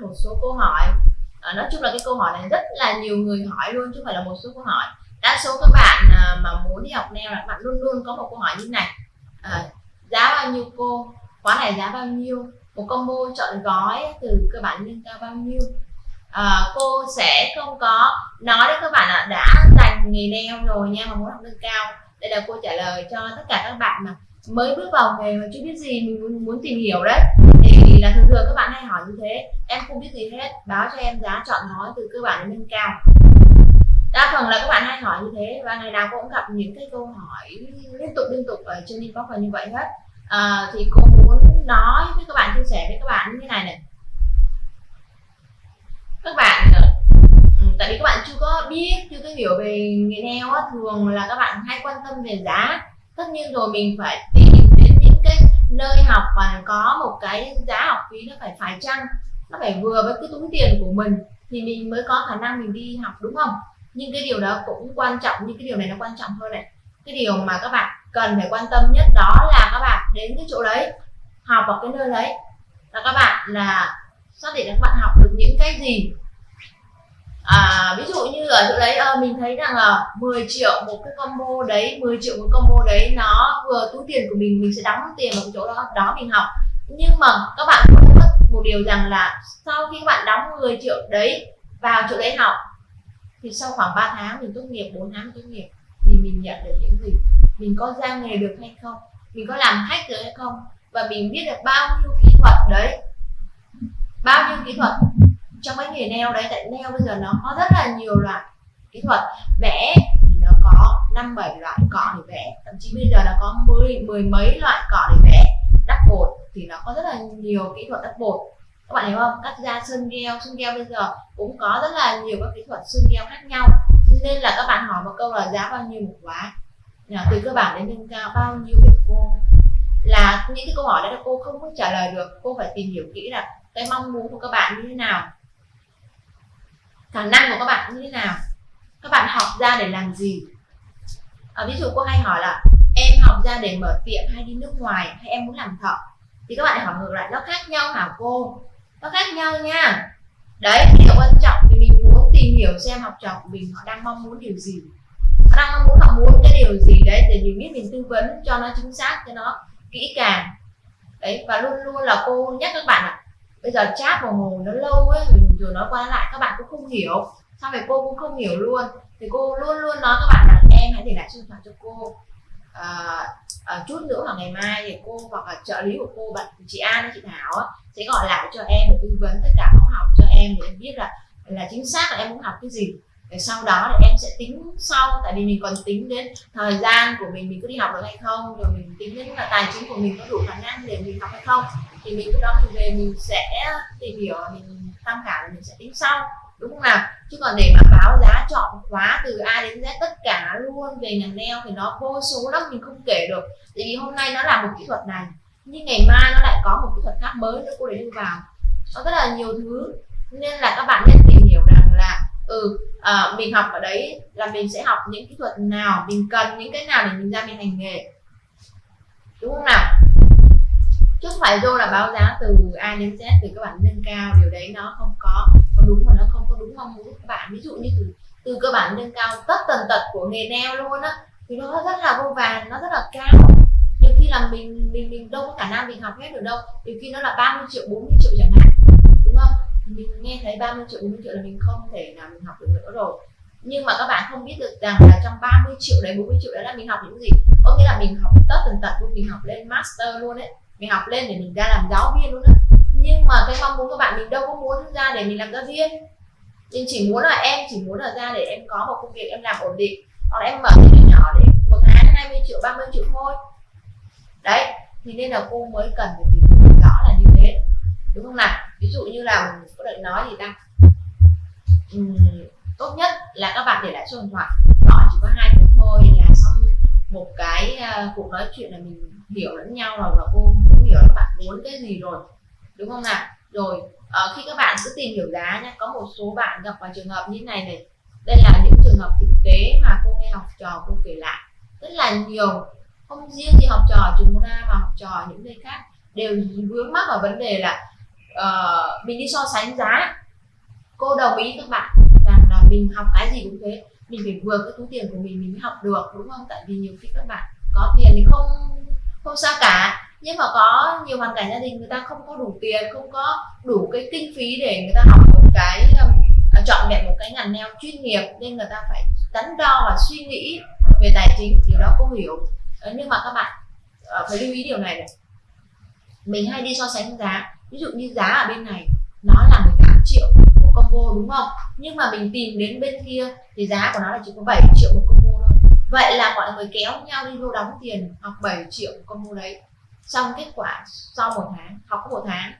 một số câu hỏi. À, nói chung là cái câu hỏi này rất là nhiều người hỏi luôn chứ không phải là một số câu hỏi. Đa số các bạn à, mà muốn đi học nail là các bạn luôn luôn có một câu hỏi như này. À, giá bao nhiêu cô? Khóa này giá bao nhiêu? Một combo chọn gói từ cơ bản lên cao bao nhiêu? À, cô sẽ không có nói đến các bạn là đã dành nghề nail rồi nha mà muốn học nâng cao. Đây là cô trả lời cho tất cả các bạn mà mới bước vào nghề mà chưa biết gì mình muốn, muốn tìm hiểu đấy. Thì là thường thường các bạn hay hỏi như thế em không biết gì hết báo cho em giá chọn nói từ cơ bản đến nâng cao. Đa phần là các bạn hay hỏi như thế và ngày nào cũng gặp những cái câu hỏi liên tục liên tục ở trên inbox là như vậy hết. À, thì cô muốn nói với các bạn chia sẻ với các bạn như thế này này. Các bạn ừ, tại vì các bạn chưa có biết chưa có hiểu về nghề nail á, thường là các bạn hay quan tâm về giá tất nhiên rồi, mình phải tìm đến những cái nơi học và có một cái giá học phí nó phải phải chăng? Nó phải vừa với cái túi tiền của mình thì mình mới có khả năng mình đi học, đúng không? Nhưng cái điều đó cũng quan trọng, nhưng cái điều này nó quan trọng hơn này. Cái điều mà các bạn cần phải quan tâm nhất đó là các bạn đến cái chỗ đấy, học ở cái nơi đấy. Là các bạn là xác định là các bạn học được những cái gì ví dụ như ở chỗ đấy uh, mình thấy rằng là 10 triệu một cái combo đấy 10 triệu một combo đấy nó vừa túi tiền của mình mình sẽ đóng tiền vào chỗ đó đó mình học. Nhưng mà các bạn cũng mất một điều rằng là sau khi các bạn đóng 10 triệu đấy vào chỗ đấy học thì sau khoảng 3 tháng mình tốt nghiệp 4 tháng tốt nghiệp thì mình nhận được những gì? Mình có ra nghề được hay không? Mình có làm khách được hay không? Và mình biết được bao nhiêu kỹ thuật đấy. Bao nhiêu kỹ thuật? Trong cái nghề nail đấy, tại nail bây giờ nó có rất là nhiều loại kỹ thuật. Vẽ thì nó có năm bảy loại cọ để vẽ, thậm chí bây giờ nó có mười mười mấy loại cọ để vẽ. Đắp bột thì nó có rất là nhiều kỹ thuật đắp bột. Các bạn hiểu không? Cắt da sơn gel sơn gel bây giờ cũng có rất là nhiều các kỹ thuật sơn gel khác nhau. Nên là các bạn hỏi một câu là giá bao nhiêu một khóa từ cơ bản đến nâng cao, bao nhiêu để cô? Là những cái câu hỏi đấy là cô không có trả lời được. Cô phải tìm hiểu kỹ là cái mong muốn của các bạn như thế nào khả năng của các bạn như thế nào? Các bạn học ra để làm gì? À, ví dụ cô hay hỏi là em học ra để mở tiệm hay đi nước ngoài hay em muốn làm thợ? Thì các bạn hỏi ngược lại nó khác nhau hả cô? Nó khác nhau nha. Đấy điều quan trọng thì mình muốn tìm hiểu xem học trò của mình họ đang mong muốn điều gì. Họ đang mong muốn họ muốn cái điều gì đấy để mình biết mình tư vấn cho nó chính xác cho nó kỹ càng. Đấy và luôn luôn là cô nhắc các bạn ạ à, bây giờ chat vào ngồi nó lâu ấy rồi nói qua lại các bạn cũng không hiểu. Sao vậy cô cũng không hiểu luôn. Thì cô luôn luôn nói các bạn là em hãy để lại số điện thoại cho cô. À, à, chút nữa hoặc ngày mai thì cô hoặc là trợ lý của cô bạn chị An hay chị Thảo á, sẽ gọi lại cho em để tư vấn tất cả khóa học cho em để em biết là là chính xác là em muốn học cái gì để sau đó thì em sẽ tính sau, tại vì mình còn tính đến thời gian của mình mình có đi học được hay không, rồi mình tính đến là tài chính của mình có đủ khả năng để mình học hay không. Thì mình lúc đó mình về mình sẽ tìm hiểu, mình tham khảo mình sẽ tính sau, đúng không nào? Chứ còn để mà báo giá chọn khóa từ A đến Z tất cả luôn, về ngành nail thì nó vô số lắm, mình không kể được. Tại vì hôm nay nó là một kỹ thuật này, nhưng ngày mai nó lại có một kỹ thuật khác mới nữa, cô để đưa vào. Nó rất là nhiều thứ, nên là các bạn nên tìm hiểu rằng là ừ à, mình học ở đấy là mình sẽ học những kỹ thuật nào mình cần những cái nào để mình ra mình hành nghề. Đúng không nào? Chứ không phải vô là báo giá từ A đến Z từ các bạn nâng cao điều đấy nó không có có đúng mà nó không có đúng mong muốn của các bạn. Ví dụ như từ từ cơ bản nâng cao tất tần tật của nghề neo luôn á thì nó rất là vô vàn nó rất là cao. Nhiều khi là mình mình mình đâu có khả năng mình học hết được đâu. Nhiều khi nó là 30 triệu 40 triệu chẳng hạn đúng không? Mình nghe thấy 30 triệu 40 triệu là mình không thể nào mình học được nữa rồi. Nhưng mà các bạn không biết được rằng là trong 30 triệu đấy 40 triệu đấy là mình học những gì? Có nghĩa là mình học tất tần tật luôn, mình học lên master luôn đấy mình học lên để mình ra làm giáo viên luôn đấy nhưng mà cái mong muốn của bạn, mình đâu có muốn ra để mình làm giáo viên. Nhưng chỉ muốn là em, chỉ muốn là ra để em có một công việc em làm ổn định. Hoặc là em mở cái nhỏ để một tháng 20 triệu 30 triệu thôi. Đấy thì nên là cô mới cần phải tìm hiểu rõ là như thế đúng không nào? Ví dụ như là có đợi nói gì ta uhm, tốt nhất là các bạn để lại số điện thoại. Gọi chỉ có hai phút thôi là xong một cái uh, cuộc nói chuyện là mình hiểu lẫn nhau rồi và cô cũng hiểu các bạn muốn cái gì rồi. Đúng không nào? Rồi uh, khi các bạn cứ tìm hiểu giá nhé có một số bạn gặp vào trường hợp như này này. Đây là những trường hợp thực tế mà cô nghe học trò cô kể lại. Rất là nhiều không riêng gì học trò trường môn A mà học trò những nơi khác đều vướng mắc ở vấn đề là uh, mình đi so sánh giá cô đồng ý các bạn rằng là mình học cái gì cũng thế. Mình phải vừa cái túi tiền của mình mình mới học được đúng không? Tại vì nhiều khi các bạn có tiền thì không không sao cả. Nhưng mà có nhiều hoàn cảnh gia đình người ta không có đủ tiền không có đủ cái kinh phí để người ta học một cái um, à, chọn vẹn một cái ngành neo chuyên nghiệp nên người ta phải đắn đo và suy nghĩ về tài chính điều đó cô hiểu. Ờ, nhưng mà các bạn ờ, phải lưu ý điều này này. Mình hay đi so sánh giá ví dụ như giá ở bên này, nó là 18 triệu một combo đúng không? Nhưng mà mình tìm đến bên kia thì giá của nó là chỉ có 7 triệu một combo thôi. Vậy là mọi người kéo nhau đi vô đóng tiền học 7 triệu một combo đấy. Xong kết quả sau một tháng, học có một tháng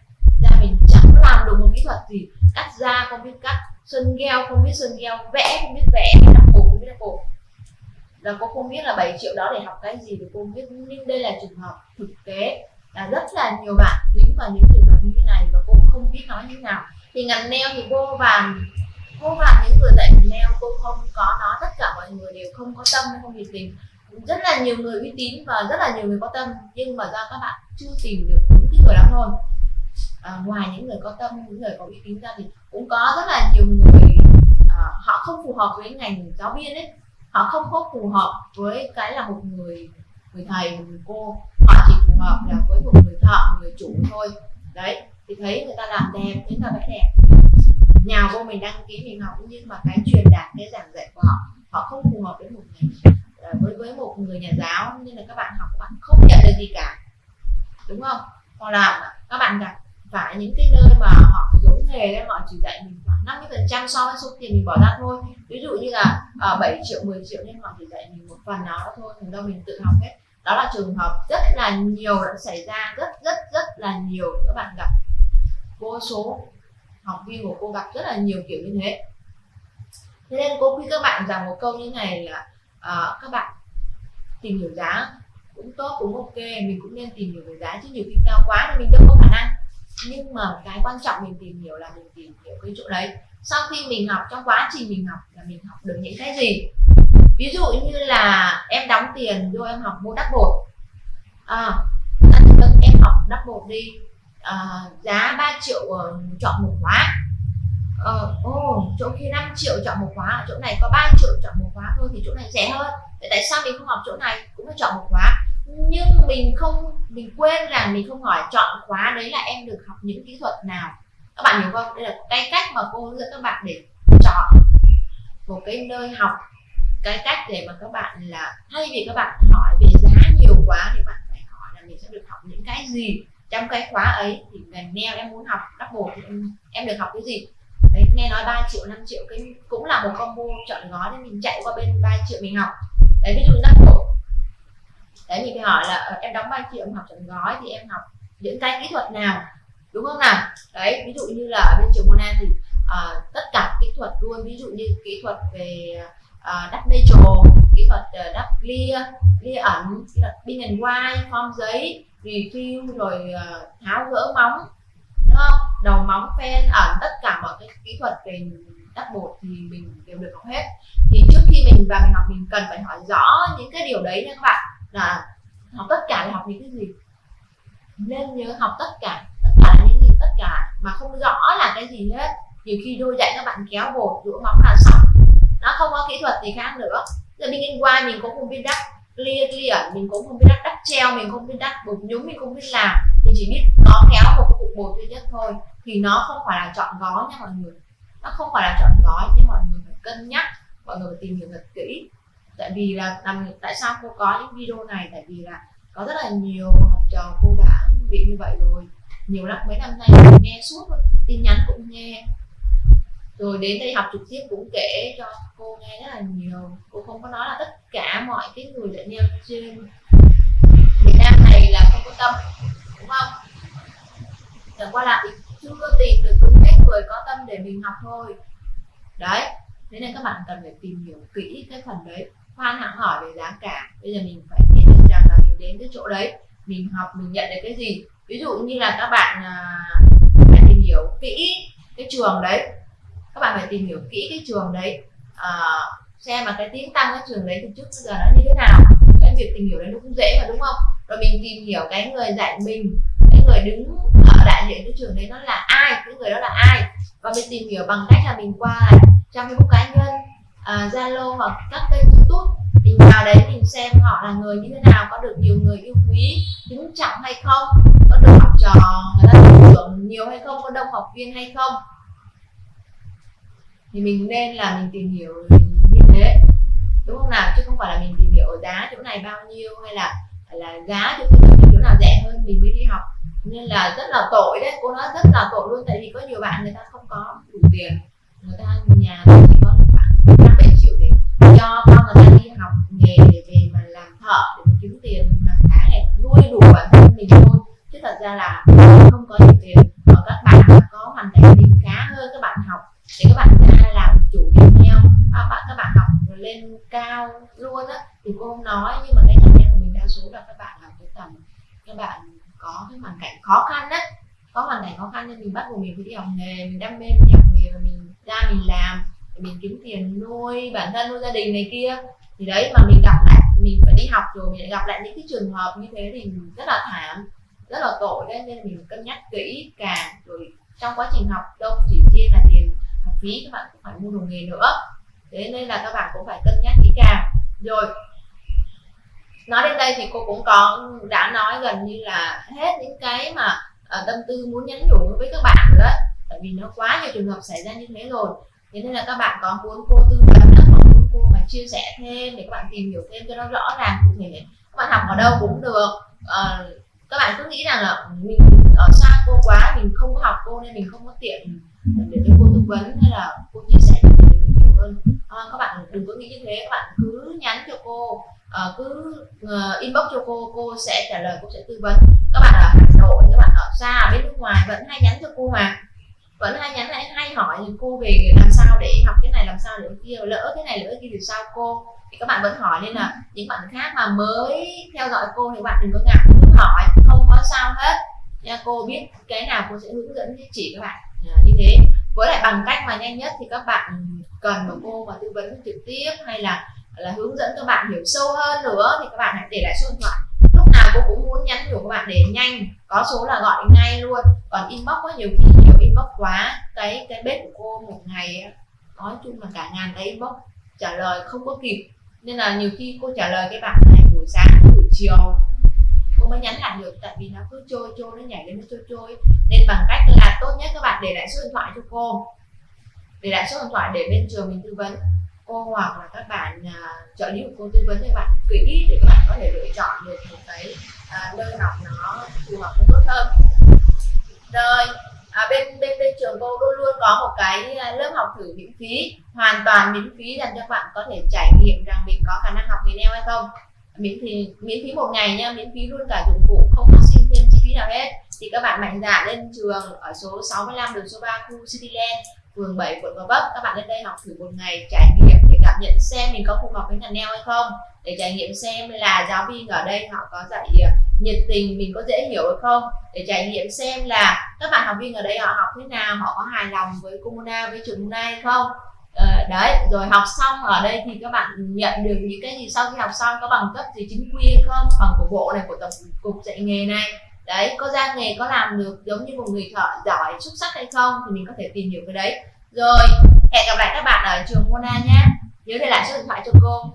ra mình chẳng làm được một kỹ thuật gì. Cắt da không biết cắt, sơn gheo không biết sơn gheo vẽ không biết vẽ đắp cổ không biết đắp cổ. là cô không biết là 7 triệu đó để học cái gì thì cô không biết. Nhưng đây là trường hợp thực tế, là rất là nhiều bạn dính vào những trường hợp không biết nói như nào. Thì ngành neo thì vô và vô và những người dạy ngành neo cô không có nói tất cả mọi người đều không có tâm không nhiệt tình. Rất là nhiều người uy tín và rất là nhiều người có tâm nhưng mà do các bạn chưa tìm được những cái người đó thôi. À, ngoài những người có tâm những người có uy tín ra thì cũng có rất là nhiều người à, họ không phù hợp với ngành giáo viên ấy. Họ không có phù hợp với cái là một người người thầy một người cô. Họ chỉ phù hợp là với một người thợ một người chủ thôi. Đấy thì thấy người ta làm đẹp người ta vẽ đẹp. Nhà vô mình đăng ký mình học nhưng mà cái truyền đạt cái giảng dạy của họ họ không phù hợp với một người với với một người nhà giáo nên là các bạn học các bạn không nhận được gì cả. Đúng không? Hoặc là các bạn gặp phải những cái nơi mà họ dối nghề đấy họ chỉ dạy mình khoảng 50 phần trăm so với số tiền mình bỏ ra thôi. Ví dụ như là uh, à, 7 triệu 10 triệu nhưng họ chỉ dạy mình một phần nào đó thôi thành đâu mình tự học hết. Đó là trường hợp rất là nhiều đã xảy ra rất rất rất là nhiều các bạn gặp vô số học viên của cô gặp rất là nhiều kiểu như thế. Thế nên cô khuyên các bạn rằng một câu như này là uh, các bạn tìm hiểu giá cũng tốt cũng ok mình cũng nên tìm hiểu về giá chứ nhiều khi cao quá thì mình đâu có khả năng. Nhưng mà cái quan trọng mình tìm hiểu là mình tìm hiểu cái chỗ đấy. Sau khi mình học trong quá trình mình học là mình học được những cái gì? Ví dụ như là em đóng tiền rồi em học mua đắp bột. À, em học đắp bột đi uh, giá 3 triệu uh, chọn một khóa. Ờ, oh, chỗ kia 5 triệu chọn một khóa chỗ này có 3 triệu chọn một khóa thôi thì chỗ này rẻ hơn. Vậy tại sao mình không học chỗ này cũng phải chọn một khóa. Nhưng mình không mình quên rằng mình không hỏi chọn khóa đấy là em được học những kỹ thuật nào. Các bạn hiểu không? Đây là cái cách mà cô hướng dẫn các bạn để chọn một cái nơi học cái cách để mà các bạn là thay vì các bạn hỏi về giá nhiều quá thì bạn phải hỏi là mình sẽ được học những cái gì trong cái khóa ấy thì ngành neo em muốn học double thì em, em được học cái gì? Đấy nghe nói 3 triệu 5 triệu cái cũng là một combo chọn gói nên mình chạy qua bên 3 triệu mình học. Đấy ví dụ double đấy mình phải hỏi là ờ, em đóng 3 triệu em học chọn gói thì em học những cái kỹ thuật nào? Đúng không nào? Đấy ví dụ như là ở bên trường Mona thì uh, tất cả kỹ thuật luôn ví dụ như kỹ thuật về uh, đắp mê trồ kỹ thuật uh, đắp clear clear ẩn kỹ thuật pin and white form giấy review rồi à, tháo gỡ móng, đúng không? Đầu móng phen ẩn à, tất cả mọi cái kỹ thuật về đắp bột thì mình đều được học hết. Thì trước khi mình vào mình học, mình cần phải hỏi rõ những cái điều đấy nha các bạn. Là học tất cả là học những cái gì? Nên nhớ học tất cả. Tất cả là những gì? Tất cả. Mà không rõ là cái gì hết. Nhiều khi đôi dạy các bạn kéo bột rửa móng là xong. Nó không có kỹ thuật gì khác nữa. Giờ mình in qua mình cũng không biết đắp clear clear. Mình cũng không biết đắt đắt treo, mình không biết đắt bột nhúng, mình không biết làm. Mình chỉ biết nó kéo một cục bột duy nhất thôi. Thì nó không phải là chọn gói nha mọi người. Nó không phải là chọn gói, nhưng mọi người phải cân nhắc. Mọi người phải tìm hiểu thật kỹ. Tại vì là làm, tại sao cô có những video này? Tại vì là có rất là nhiều học trò cô đã bị như vậy rồi. Nhiều lắm, mấy năm nay mình nghe suốt tin nhắn cũng nghe rồi đến đây học trực tiếp cũng kể cho cô nghe rất là nhiều. Cô không có nói là tất cả mọi cái người dạy neo trên. Việt Nam này là không có tâm đúng không? Chẳng qua là chưa tìm được đúng cái người có tâm để mình học thôi. Đấy thế nên các bạn cần phải tìm hiểu kỹ cái phần đấy. Khoan hẳn hỏi về giá cả. Bây giờ mình phải biết được rằng là mình đến cái chỗ đấy mình học mình nhận được cái gì. Ví dụ như là các bạn à, phải tìm hiểu kỹ cái trường đấy các bạn phải tìm hiểu kỹ cái trường đấy. À, xem mà cái tiếng tăng cái trường đấy từ trước bây giờ nó như thế nào. Cái việc tìm hiểu đấy nó cũng dễ mà đúng không? Rồi mình tìm hiểu cái người dạy mình cái người đứng ở đại diện cái trường đấy nó là ai cái người đó là ai. Và mình tìm hiểu bằng cách là mình qua trang facebook cá nhân à, zalo uh, hoặc các kênh youtube. Mình vào đấy mình xem họ là người như thế nào có được nhiều người yêu quý kính trọng hay không có được học trò người ta tin tưởng nhiều hay không có đông học viên hay không thì mình nên là mình tìm hiểu như thế, đúng không nào? Chứ không phải là mình tìm hiểu giá chỗ này bao nhiêu hay là là giá chỗ chỗ nào rẻ hơn mình mới đi học. Nên là rất là tội đấy, cô nói rất là tội luôn, tại vì có nhiều bạn người ta không có đủ tiền, người ta nhà chỉ có khoảng năm bảy triệu để cho con người ta đi học nghề để về mà làm thợ để mà kiếm tiền hàng tháng này nuôi đủ bản thân mình thôi. Chứ thật ra là không có nhiều tiền ở các bạn có hoàn cảnh gia khá hơn, các bạn học để các bạn à, các bạn các bạn học lên cao luôn á thì cô không nói nhưng mà cái em của mình đa số là các bạn học cái tầm các bạn có cái hoàn cảnh khó khăn á, có hoàn cảnh khó khăn nên mình bắt buộc mình phải đi học nghề mình đam mê mình đi học nghề và mình ra mình làm mình kiếm tiền nuôi bản thân nuôi gia đình này kia. Thì đấy mà mình gặp lại mình phải đi học rồi mình lại gặp lại những cái trường hợp như thế thì mình rất là thảm rất là tội đấy nên mình cân nhắc kỹ càng. Rồi trong quá trình học đâu chỉ riêng là tiền học phí các bạn cũng phải mua đồ nghề nữa thế nên là các bạn cũng phải cân nhắc kỹ càng. Rồi nói đến đây thì cô cũng có đã nói gần như là hết những cái mà uh, tâm tư muốn nhắn nhủ với các bạn rồi đấy tại vì nó quá nhiều trường hợp xảy ra như thế rồi. Thế nên là các bạn có muốn cô tư vấn hoặc muốn cô mà chia sẻ thêm để các bạn tìm hiểu thêm cho nó rõ ràng cụ thể? Các bạn học ở đâu cũng được. Uh, các bạn cứ nghĩ rằng là mình ở xa cô quá mình không có học cô nên mình không có tiện để cho cô tư vấn hay là cô chia sẻ để mình hiểu hơn à, các bạn đừng có nghĩ như thế. Các bạn cứ nhắn cho cô uh, cứ uh, inbox cho cô cô sẽ trả lời cô sẽ tư vấn. Các bạn ở hà nội các bạn ở xa ở bên nước ngoài vẫn hay nhắn cho cô mà. Vẫn hay nhắn hay, hay hỏi cô về làm sao để học cái này làm sao để kia lỡ cái này lỡ kia thì sao cô? Thì các bạn vẫn hỏi. Nên là những bạn khác mà mới theo dõi cô thì bạn đừng có ngại. Cứ hỏi không có sao hết. Nha cô biết cái nào cô sẽ hướng dẫn chỉ các bạn. À, như thế với lại bằng cách mà nhanh nhất thì các bạn cần một cô mà tư vấn trực tiếp hay là là hướng dẫn các bạn hiểu sâu hơn nữa thì các bạn hãy để lại số điện thoại. Lúc nào cô cũng muốn nhắn nhủ các bạn để nhanh, có số là gọi ngay luôn. Còn inbox có nhiều khi nhiều inbox quá, cái cái bếp của cô một ngày nói chung là cả ngàn cái inbox trả lời không có kịp. Nên là nhiều khi cô trả lời cái bạn này buổi sáng, buổi chiều không mới nhắn lại được tại vì nó cứ trôi trôi nó nhảy lên nó trôi trôi. Nên bằng cách là à, tốt nhất các bạn để lại số điện thoại cho cô. Để lại số điện thoại để bên trường mình tư vấn. Cô hoặc là các bạn uh, trợ lý của cô tư vấn cho bạn kỹ để các bạn có thể lựa chọn được một cái uh, nơi học nó phù hợp hơn tốt hơn. Rồi à, bên bên bên trường cô luôn luôn có một cái lớp học thử miễn phí hoàn toàn miễn phí dành cho các bạn có thể trải nghiệm rằng mình có khả năng học nghề neo hay không miễn phí miễn phí một ngày nha, miễn phí luôn cả dụng cụ, không phát sinh thêm chi phí nào hết. Thì các bạn mạnh dạn lên trường ở số 65 đường số 3 khu Cityland phường 7 quận Gò Vấp. Các bạn lên đây học thử một ngày, trải nghiệm để cảm nhận xem mình có phù hợp với ngành neo hay không. Để trải nghiệm xem là giáo viên ở đây họ có dạy ờ, nhiệt tình, mình có dễ hiểu hay không. Để trải nghiệm xem là các bạn học viên ở đây họ học thế nào, họ có hài lòng với Comuna, với trường Muna hay không. Ờ, đấy, rồi học xong ở đây thì các bạn nhận được những cái gì sau khi học xong? Có bằng cấp gì chính quy hay không? Bằng của bộ này, của tổng cục dạy nghề này. Đấy, có ra nghề, có làm được giống như một người thợ giỏi, xuất sắc hay không thì mình có thể tìm hiểu cái đấy. Rồi, hẹn gặp lại các bạn ở trường Mona nhé. Nhớ để lại số điện thoại cho cô.